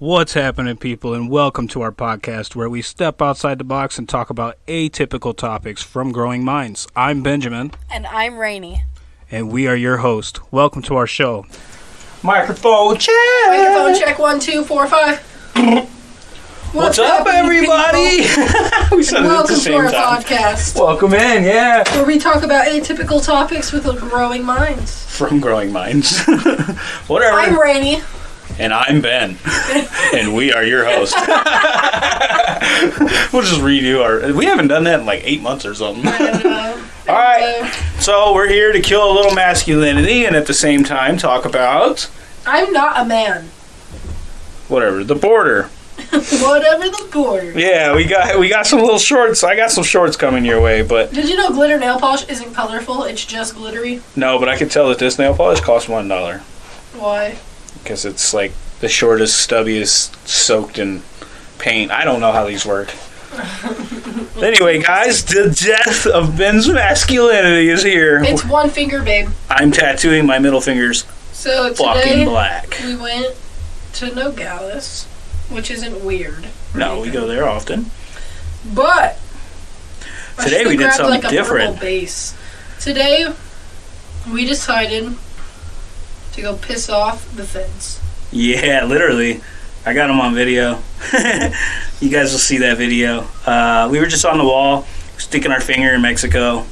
What's happening, people, and welcome to our podcast where we step outside the box and talk about atypical topics from growing minds. I'm Benjamin, And I'm Rainy. and we are your host. Welcome to our show. Microphone check. Microphone check one, two, four, five. What's up, everybody? we said it at the Welcome to our time. podcast, Welcome in, yeah. where we talk about atypical topics with growing minds. From growing minds. Whatever. I'm Rainy. And I'm Ben. and we are your host. we'll just redo our. We haven't done that in like eight months or something. All right. So we're here to kill a little masculinity and at the same time talk about I'm not a man. whatever the border. Whatever the border. Yeah, we got we got some little shorts. I got some shorts coming your way, but Did you know glitter nail polish isn't colorful? It's just glittery. no. But I can tell that this nail polish costs one dollar Why? Because it's like the shortest, stubbiest, soaked in paint. I don't know how these work. anyway, guys, the death of Ben's masculinity is here. It's one finger, babe. I'm tattooing my middle fingers So fucking today black. we went to Nogales, which isn't weird. No, we go there often. But Today we did something like, a different. Base. Today we decided to go piss off the feds. Yeah, literally. I got them on video. you guys will see that video. Uh, we were just on the wall, sticking our finger in Mexico.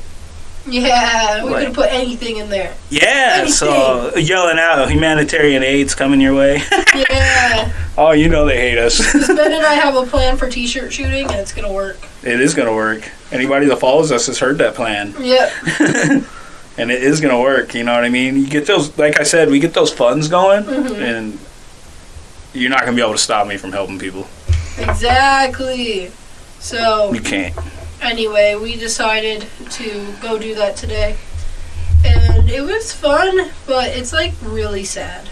Yeah, we Right. could put anything in there. Yeah, so yelling out humanitarian aid's coming your way. Yeah, oh, you know they hate us. Ben and I have a plan for t-shirt shooting, and it's gonna work. it is going to work. Anybody that follows us has heard that plan. Yep. And it is going to work. You know what I mean? You get those, like I said, we get those funds going, Mhm. and you're not going to be able to stop me from helping people. Exactly. So You can't. anyway, we decided to go do that today, and it was fun, but it's like really sad.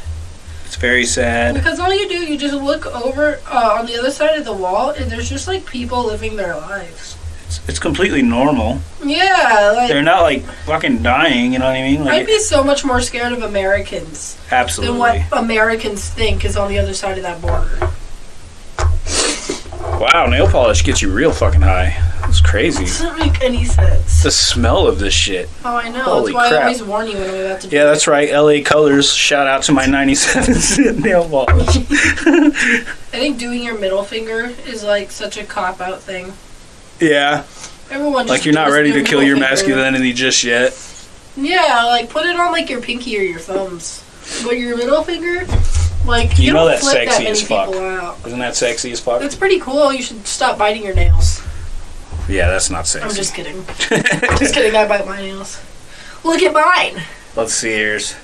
It's very sad. Because all you do, you just look over uh, on the other side of the wall, and there's just like people living their lives. It's, it's completely normal. Yeah, like They're not like fucking dying. You know what I mean? Like I'd be so much more scared of Americans absolutely. than what Americans think is on the other side of that border. Wow, nail polish gets you real fucking high. It's crazy. Doesn't make any sense. The smell of this shit. Oh, I know. Holy That's why crap. I always warn you when I'm about to. do Yeah, that's right. LA Colors. Shout out to my 97 cent nail polish. I think doing your middle finger is like such a cop out thing. Yeah, Everyone just like you're not ready to kill your finger. masculinity just yet. Yeah, like put it on like your pinky or your thumbs. But your middle finger, like You know that's sexy that as fuck. Isn't that sexy as fuck? That's pretty cool. You should stop biting your nails. Yeah, that's not sexy. I'm just kidding. just kidding. I bite my nails. Look at mine. Let's see yours.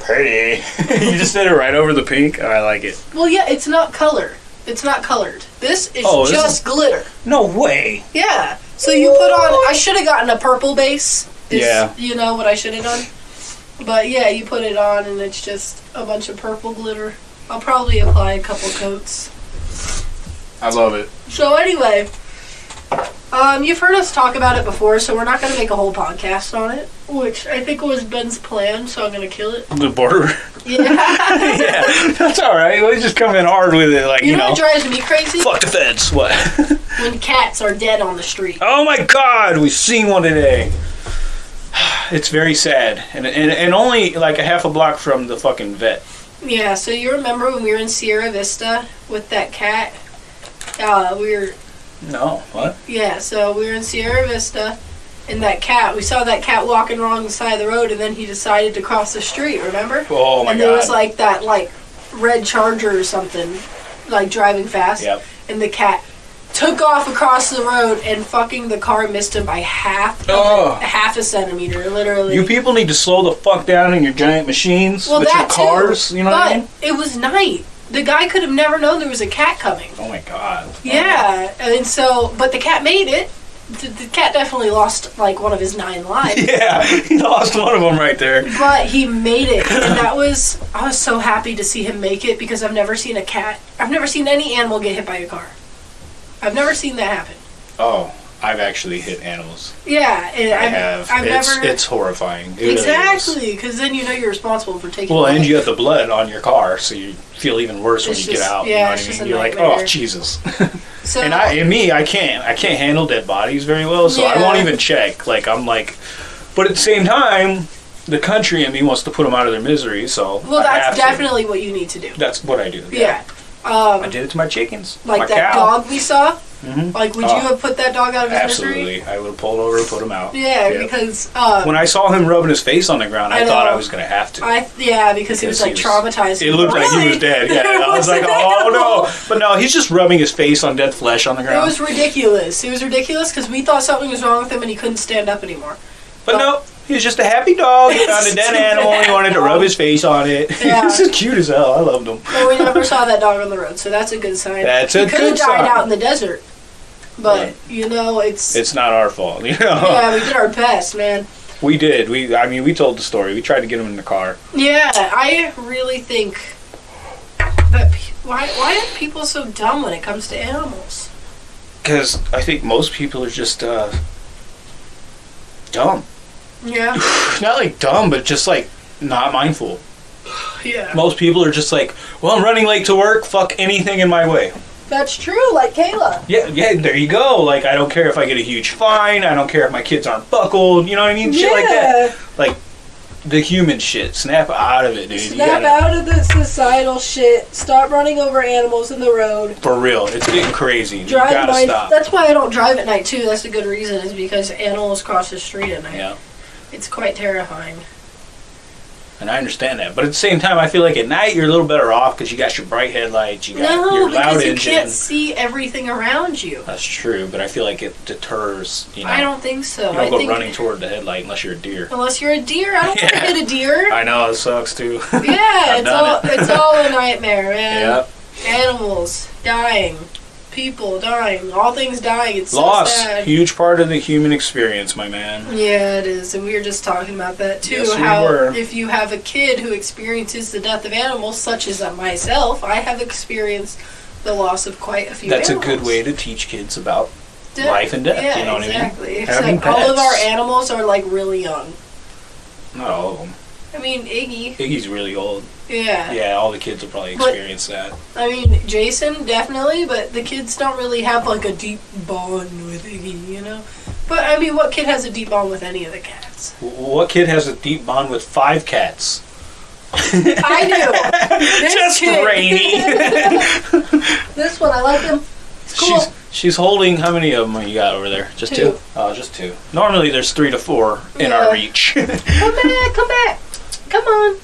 Pretty. you just did it right over the pink. Oh, I like it. Well, yeah, it's not color. It's not colored. This is Oh, this just glitter. No way. Yeah. So you put on. I should have gotten a purple base. is, Yeah. You know what I should have done. But yeah, you put it on and it's just a bunch of purple glitter. I'll probably apply a couple coats. I love it. So anyway, um, you've heard us talk about it before, so we're not going to make a whole podcast on it, which I think was Ben's plan. So I'm going to kill it. The border. Yeah. yeah, that's all right. We just come in hard with it, like you you, know know. what drives me crazy? Fuck the feds. What? When cats are dead on the street. oh my God, we've seen one today. It's very sad, and, and and only like a half a block from the fucking vet. Yeah. So you remember when we were in Sierra Vista with that cat? Uh, we were No, what? yeah. So we were in Sierra Vista. And that cat, we saw that cat walking along the side of the road, and then he decided to cross the street. Remember? Oh my and God. there was like that like red charger or something like driving fast Yep. and the cat took off across the road and fucking the car missed him by half Oh. a, half a centimeter literally You people need to slow the fuck down in your giant machines well with your that cars. too, You know but what I mean? it was night the guy could have never known there was a cat coming Oh my God. Yeah and so but the cat made it the, the cat definitely lost like one of his nine lives Yeah, he lost one of them right there. But he made it, and that was I was so happy to see him make it because I've never seen a cat, I've never seen any animal get hit by a car. I've never seen that happen. Oh, I've actually hit animals. Yeah, and I I've, have. I've it's never it's horrifying. It exactly because then you know you're responsible for taking. Well, and you have the blood on your car, so you feel even worse when It's you just- get out. yeah, you know it's what I just mean? a You're like, oh Jesus. so and I, and me, I can't, I can't handle dead bodies very well, so I won't even check. Like I'm like, but at the same time, the country in me wants to put them out of their misery. So well, I have that's to. definitely what you need to do. that's what I do. Yeah. I Um, did it to my chickens, like my that cow. dog we saw. Mhm. Like, would you have put that dog out of his misery? Absolutely, I would have pulled over and put him out. Yeah, Yeah. because uh, When I saw him rubbing his face on the ground, I, I thought. I was gonna have to. I yeah because he was like he traumatized. It looked like he was dead. Yeah, I was like, oh no! But no, he's just rubbing his face on dead flesh on the ground. It was ridiculous. It was ridiculous because we thought something was wrong with him and he couldn't stand up anymore. But no, he was just a happy dog. He found a dead animal. He wanted to rub his face on it. Yeah. was just cute as hell. I loved him. But we never saw that dog on the road, so that's a good sign. That's he a could have died out in the desert, but Right. you know it's, It's not our fault, you know. yeah we did our best, man. We did. We, I mean, we told the story. We tried to get him in the car. Yeah, I really think that why why are people so dumb when it comes to animals? Because I think most people are just uh, dumb. Yeah, Not like dumb, but just like not mindful. yeah, Most people are just like, well, I'm running late to work. Fuck anything in my way. That's true. Like Kayla. Yeah, yeah, there you go. Like, I don't care if I get a huge fine. I don't care if my kids aren't buckled. You know what I mean? Shit like that. Like, the human shit. Snap out of it, dude. Snap gotta- out of the societal shit. Stop running over animals in the road. For real. It's getting crazy. You Drive gotta my, stop. That's why I don't drive at night too. That's a good reason. Is because animals cross the street at night. Yeah. It's quite terrifying. And I understand that. But at the same time, I feel like at night you're a little better off because you got your bright headlights, you got No, your loud because you engine. can't see everything around you. That's true, but I feel like it deters, you know. I don't think so. you don't I go think running toward the headlight unless you're a deer. unless you're a deer, I don't want to Yeah. hit a deer. I know, it sucks too. Yeah, it's all it. it's all a nightmare, man. yeah. Animals dying, people dying, all things dying. It's Loss. so sad. Huge part of the human experience, my man. Yeah, it is, and we were just talking about that too. Yes, we were. if you have a kid who experiences the death of animals, such as myself, I have experienced the loss of quite a few. That's a good way to teach kids about De- life and death, Yeah, you know what I mean? exactly. Having Except all of our animals are like really young. not all of them. I mean, Iggy. Iggy's really old. Yeah. Yeah, all the kids will probably But- experience that. I mean, Jason definitely, but the kids don't really have like a deep bond with Iggy, you know. But I mean, what kid has a deep bond with any of the cats? What kid has a deep bond with five cats? I do. This Just kid. Rainy. this one, I like him. It's cool. She's she's holding how many of them you got over there? Just Two. two. Oh, just two. Normally there's three to four in Yeah. our reach. Come back, come back. Come on.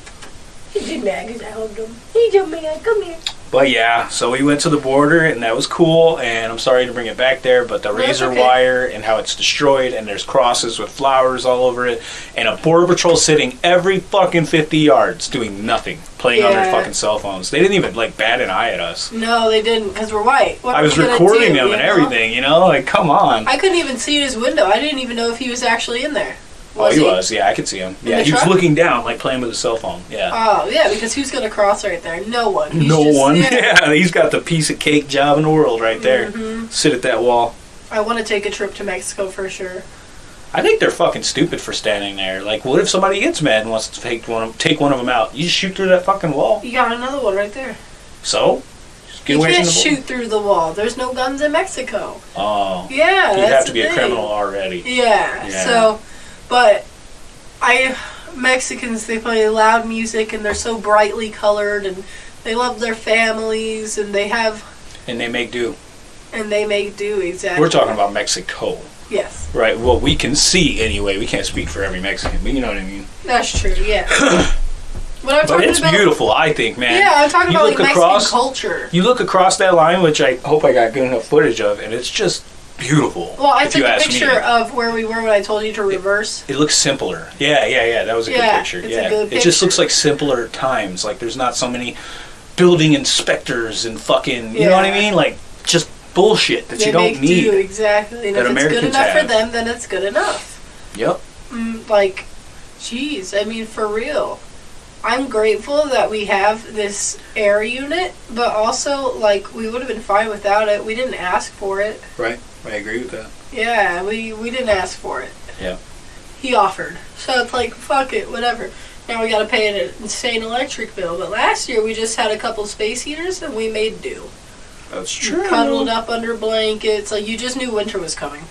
He did mad because I hugged him. He's just mad. Come here. but yeah, so we went to the border and that was cool. And I'm sorry to bring it back there, but the That's razor okay. wire and how it's destroyed and there's crosses with flowers all over it and a border patrol sitting every fucking 50 yards doing nothing, playing on their fucking cell phones. They didn't even like bat an eye at us. No, they didn't because we're white. What I was recording do, them and know? everything, you know? Like, come on. I couldn't even see his window. I didn't even know if he was actually in there. Oh, Was he, was. Yeah, I could see him. Yeah, he was looking down, like playing with his cell phone. Yeah. Oh yeah, because who's gonna cross right there? No one. He's no just- one. Yeah. Yeah. he's got the piece of cake job in the world right there. Mhm. Sit at that wall. I want to take a trip to Mexico for sure. I think they're fucking stupid for standing there. Like, what if somebody gets mad and wants to take one of, take one of them out? You just shoot through that fucking wall. You got another one right there. So, you can't shoot through the wall. There's no guns in Mexico. Oh, Yeah, you'd have to be a criminal already. Yeah, Yeah. So, but I Mexicans they play loud music and they're so brightly colored and they love their families and they have And they make do. and they make do exactly. We're talking about Mexico, Yes, right? Well, we can see anyway. We can't speak for every Mexican, but you know what I mean. that's true. Yeah. But it's about. beautiful, I think, man. Yeah, I'm talking You about like look Mexican culture. You look across that line, which I hope I got good enough footage of, and it's just beautiful. Well, I took a picture me. of where we were when I told you to reverse. It looks simpler. Yeah, yeah, yeah. That was a Yeah, good picture. it's a yeah, good it just looks like simpler times. Like there's not so many building inspectors and fucking. You know what I mean? Like just bullshit that they you don't make need. do exactly, and if it's good Americans enough for them, then it's good enough. Yep. Mm, like, jeez, I mean, for real. I'm grateful that we have this air unit, but also, like, we would have been fine without it. We didn't ask for it. Right. I agree with that. Yeah, we we didn't ask for it. Yeah. He offered, so it's like fuck it, whatever. Now we got to pay an insane electric bill. But last year we just had a couple space heaters and we made do. That's true. Cuddled up under blankets, like you just knew winter was coming.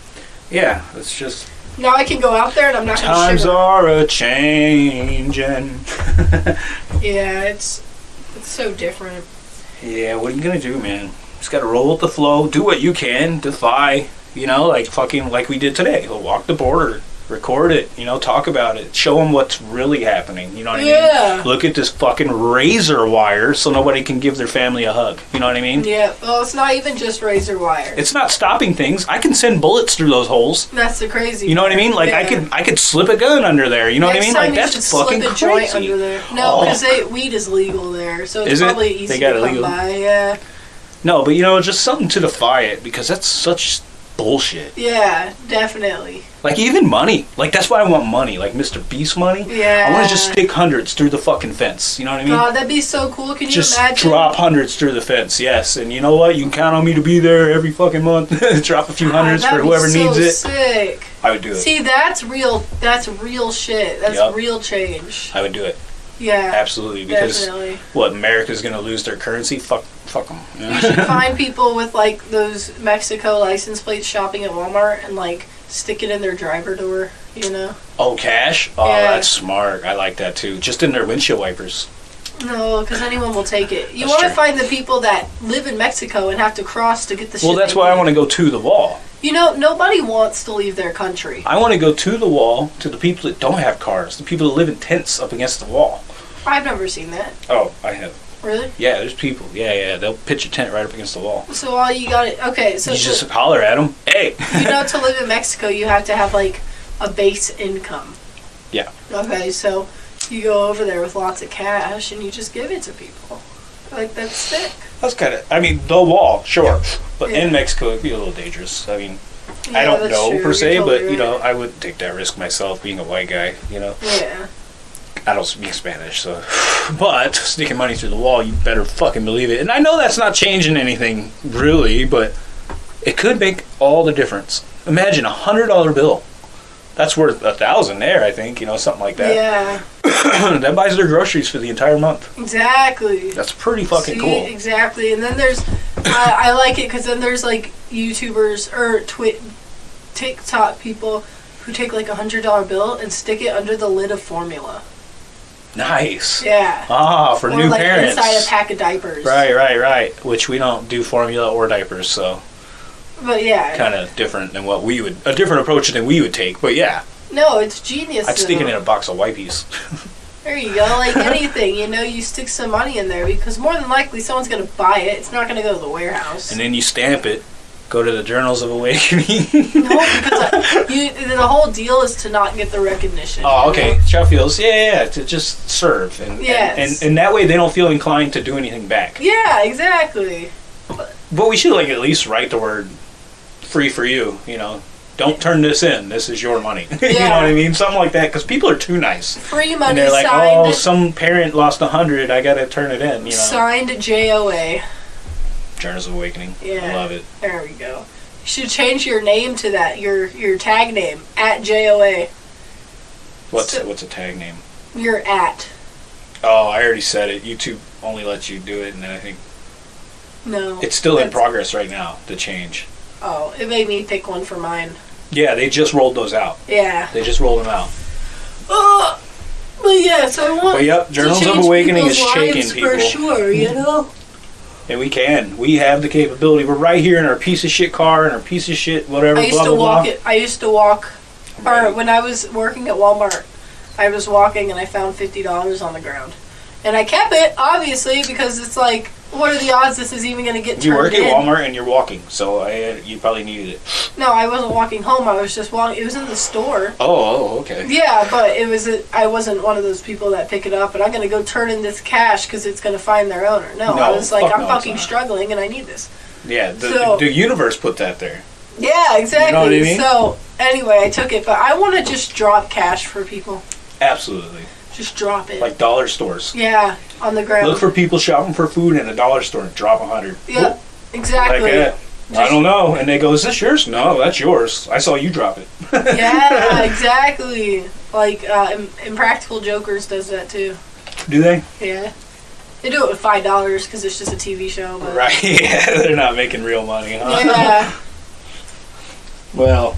Yeah, it's just Now I can go out there and I'm not gonna times are a changing. Yeah, it's it's so different. Yeah, what are you gonna do, man? Just gotta roll with the flow. Do what you can. Defy. You know, like fucking like we did today. Walk the border, record it. You know, talk about it. Show them what's really happening. You know what I Yeah. mean? Look at this fucking razor wire, so nobody can give their family a hug. You know what I mean? Yeah, well, it's not even just razor wire. It's not stopping things. I can send bullets through those holes. That's the crazy. You know what I mean? Like I could, I could slip a gun under there. You know Next what I mean? Like that's fucking slip a joint crazy. under there. No, Oh. because weed is legal there, so it's Is it? probably They easy got to it come by. Yeah, No, but you know, just something to defy it because that's such bullshit. yeah, definitely. Like even money. Like that's why I want money. Like Mr. Beast money. Yeah. I want to just stick hundreds through the fucking fence. You know what I mean? God, that'd be so cool. Can you just imagine? drop hundreds through the fence. Yes, and you know what? You can count on me to be there every fucking month. drop a few hundreds that'd for whoever so needs it. Sick. I would do it. See, that's real. That's real shit. That's Yup. real change. I would do it. Yeah, Absolutely. Because definitely. what? America's gonna lose their currency? Fuck, fuck them. You should find people with like those Mexico license plates shopping at Walmart and like stick it in their driver door. You know? oh, cash? Oh, Yeah. that's smart. I like that too. Just in their windshield wipers. No, because anyone will take it. You want to find the people that live in Mexico and have to cross to get the shit. Well, that's why I want to go to the wall. You know, nobody wants to leave their country. I want to go to the wall to the people that don't have cars, the people that live in tents up against the wall. I've never seen that. Oh, I have. Really? Yeah, there's people. Yeah, yeah. They'll pitch a tent right up against the wall. So all you got it. Okay, so You just holler at them. Hey. you know to live in Mexico, you have to have like a base income. Yeah. Okay, so you go over there with lots of cash and you just give it to people. Like that's sick. That's kind of. I mean, the wall, sure, but Yeah. in Mexico it'd be a little dangerous. I mean, I don't that's know true. per se, You're but totally you know, right. I would take that risk myself, being a white guy. You know, Yeah. I don't speak Spanish, so. But sneaking money through the wall, you better fucking believe it. And I know that's not changing anything really, but it could make all the difference. Imagine a hundred dollar bill. That's worth a thousand there, I think. You know, something like that. Yeah. that buys their groceries for the entire month. Exactly. That's pretty fucking See, cool. Exactly. And then there's, I, I like it because then there's like YouTubers or Twi- TikTok people who take like a hundred dollar bill and stick it under the lid of formula. Nice. Yeah. Ah, for or new like parents. inside a pack of diapers. Right, right, right. Which we don't do formula or diapers, so But yeah. kind of different than what we would a different approach than we would take. But yeah, No, it's genius. I'd stick it in a box of wipies. There you go. Like anything, you know, you stick some money in there because more than likely someone's gonna buy it. It's not gonna go to the warehouse. and then you stamp it. Go to the Journals of Awakening. no, because uh, you, the whole deal is to not get the recognition. oh, you okay. know? Sheffields, yeah, yeah, yeah, to just serve, and, Yes. and, and and that way they don't feel inclined to do anything back. Yeah, exactly. But we should like at least write the word "free for you." You know, don't turn this in. This is your money. you know what I mean? Something like that, because people are too nice. Free money and they're like, signed. "Oh, some parent lost a hundred. I gotta turn it in." You know, Signed JOA. Journals of Awakening. Yeah. I love it. There we go. You should change your name to that. Your your tag name at JOA. What's So- what's a tag name? Your at. Oh, I already said it. YouTube only lets you do it, and then I think No. it's still in progress right now. The change. Oh, it made me pick one for mine. Yeah, they just rolled those out. Yeah. They just rolled them out. Ugh. But yeah, so I want. But yep, Journals of Awakening is shaking people. For sure, you know? And we can. We have the capability. We're right here in our piece of shit car and our piece of shit whatever. I used blah to blah walk blah. it. I used to walk. Or Right. when I was working at Walmart, I was walking and I found fifty dollars on the ground, and I kept it obviously because it's like, what are the odds this is even going to get You turned work at in? Walmart and you're walking, so I, uh, you probably needed it. No, I wasn't walking home. I was just walking. It was in the store. Oh, oh okay. Yeah, but it was. A, I wasn't one of those people that pick it up and I'm going to go turn in this cash because it's going to find their owner. No, I was like, I'm no, fucking struggling and I need this. Yeah, the, So- the universe put that there. Yeah, exactly. You what I mean? So anyway, I took it, but I want to just drop cash for people. Absolutely. Just drop it. Like dollar stores. yeah, on the ground. Look for people shopping for food in a dollar store and drop a hundred. Yep, exactly. Like that. I don't know. And they go, "Is this yours?" No, that's yours. I saw you drop it. yeah, exactly. Like uh, Impractical Jokers does that too. Do they? Yeah. They do it with five dollars because it's just a TV show. But Right. Yeah, they're not making real money, huh? Yeah. Well,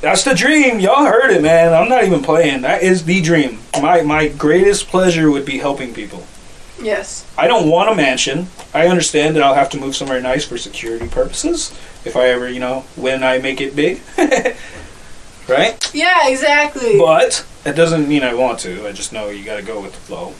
that's the dream. Y'all heard it, man. I'm not even playing. That is the dream. My my greatest pleasure would be helping people. Yes. I don't want a mansion. I understand that I'll have to move somewhere nice for security purposes if I ever, you know, when I make it big. right? Yeah, exactly. But that doesn't mean I want to. I just know you got to go with the flow.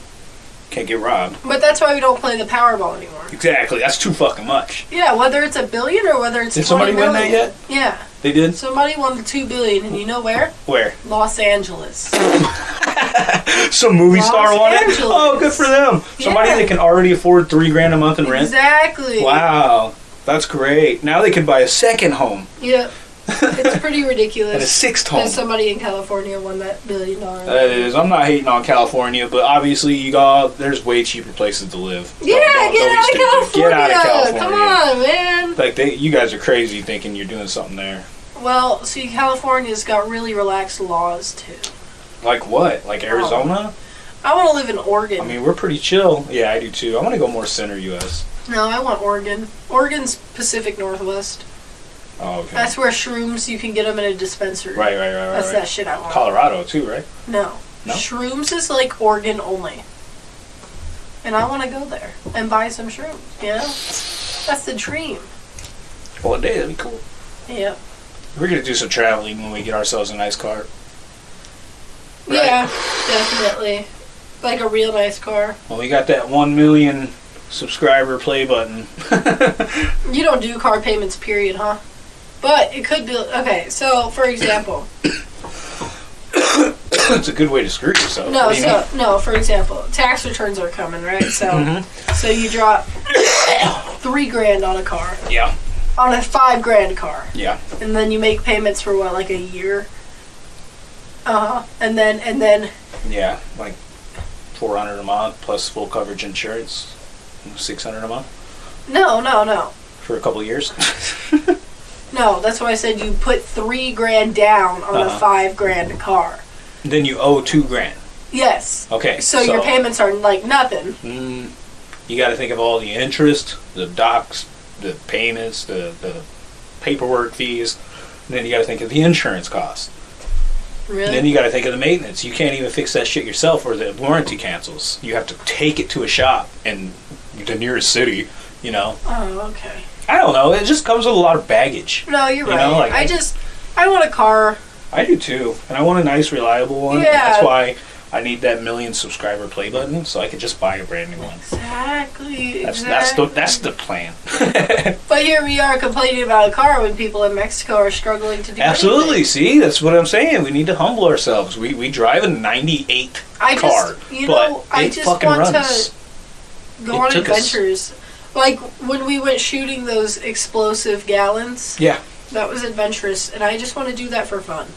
Can't get robbed. But that's why we don't play the Powerball anymore. Exactly. That's too fucking much. Yeah, whether it's a billion or whether it's Did somebody 20 win that yet? Yeah, They did? somebody won the two billion, and you know where? Where? Los Angeles. Some movie Los star won it? Angeles. Oh, good for them. Somebody Yeah. that can already afford three grand a month in rent. Exactly. Wow. That's great. Now they can buy a second home Yep. It's pretty and a ridiculous sixth home. that somebody in California won that billion dollar. Uh, that is, I'm not hating on California, but obviously you got there's way cheaper places to live. yeah, Don't- don't- get, don't be out stupid. Get out of California. Come on, man. Like they, you guys are crazy thinking you're doing something there. Well, see, California's got really relaxed laws too. Like what? Like oh. Arizona? I want to live in Oregon. I mean, we're pretty chill. Yeah, I do too. I want to go more center U.S. no, I want Oregon. Oregon's Pacific Northwest. Oh, okay. That's where shrooms you can get them in a dispensary. right, right, right, right. That's right. that shit I want. Colorado too, right? No. No? Shrooms is like Oregon only. And I want to go there and buy some shrooms, you know? That's the dream. Well, a day that'd be cool. Yeah. We're gonna do some traveling when we get ourselves a nice car. Right. Yeah, definitely. Like a real nice car. When we got that one million subscriber play button. You don't do car payments, period, huh? But it could be. Okay, so for example. it's a good way to screw yourself. No, What do you so, no, for example, tax returns are coming, right? So, Mhm. so you drop three grand on a car, mean? Yeah, on a five grand car. yeah. and then you make payments for what like a year uh-huh and then and then Yeah, like four hundred a month plus full coverage insurance, six hundred a month no no no for a couple of years. no that's why i said you put three grand down on a Uh-huh. five grand car then you owe two grand. yes Okay, so, your payments are like nothing Mm, you got to think of all the interest, the docs, the payments, the the paperwork fees. And then you got to think of the insurance costs. And then you got to think of the maintenance. You can't even fix that shit yourself, or the warranty cancels. You have to take it to a shop in the nearest city. You know, oh okay I don't know. It just comes with a lot of baggage. no you're You right know, like- i just i want a car I do too, and I want a nice, reliable one. Yeah. That's why I need that million subscriber play button, so I can just buy a brand new one. exactly That's that's the that's the plan. but here we are complaining about a car when people in mexico are struggling to do Absolutely. anything. See, that's what I'm saying. We need to humble ourselves. We we drive a '98 car, just, you but know, I it just fucking want runs. to go It on took us- adventures. Like when we went shooting those explosive gallons, Yeah. that was adventurous, and I just want to do that for fun.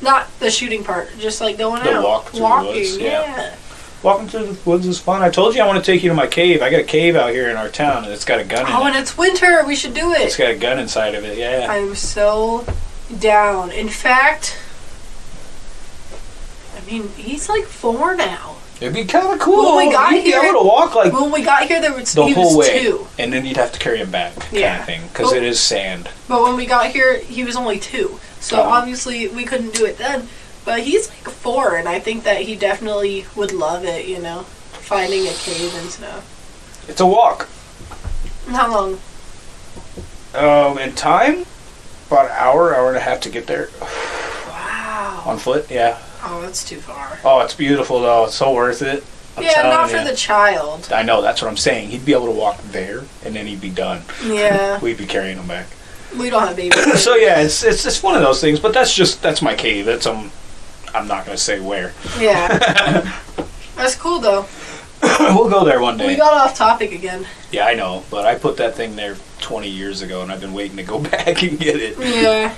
Not the shooting part, just like going The out, walk through the walking. woods, yeah. yeah. Walking through the woods is fun. I told you I want to take you to my cave. I got a cave out here in our town, and it's got a gun in Oh, it. and it's winter. We should do it. It's got a gun inside of it. Yeah. I'm so down. In fact, I mean, he's like four now. It'd be kind of cool. When we got You'd be here- able to walk like When we got here, there was the he whole was way, two. and then you'd have to carry him back, kind Yeah. of thing, because it is sand. But when we got here, he was only two. So Oh. obviously we couldn't do it then. But he's like four, and I think that he definitely would love it, you know, finding a cave and stuff. It's a walk. How long? Um, in time, about an hour, hour and a half to get there Wow. on foot. Yeah. Oh, that's too far. Oh, it's beautiful though. It's so worth it. I'm yeah, telling not for the child. I know. That's what I'm saying. He'd be able to walk there, and then he'd be done. Yeah, We'd be carrying him back. we don't have babies. so yeah, it's it's just one of those things. But that's just that's my cave. That's um, I'm not gonna say where. yeah, that's cool though. we'll go there one day. We got off topic again. yeah, I know. But I put that thing there 20 years ago, and I've been waiting to go back and get it. Yeah.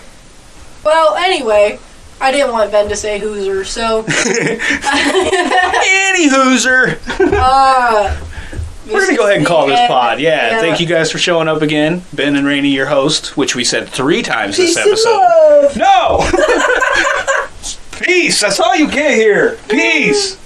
Well, anyway, I didn't want Ben to say Hoosier, so Any Hooser. uh, We're gonna go ahead and call this pod. Yeah, Yeah. thank you guys for showing up again. Ben and Rainey, your host, which we said three times Peace this episode. No! Peace! That's all you get here. Peace!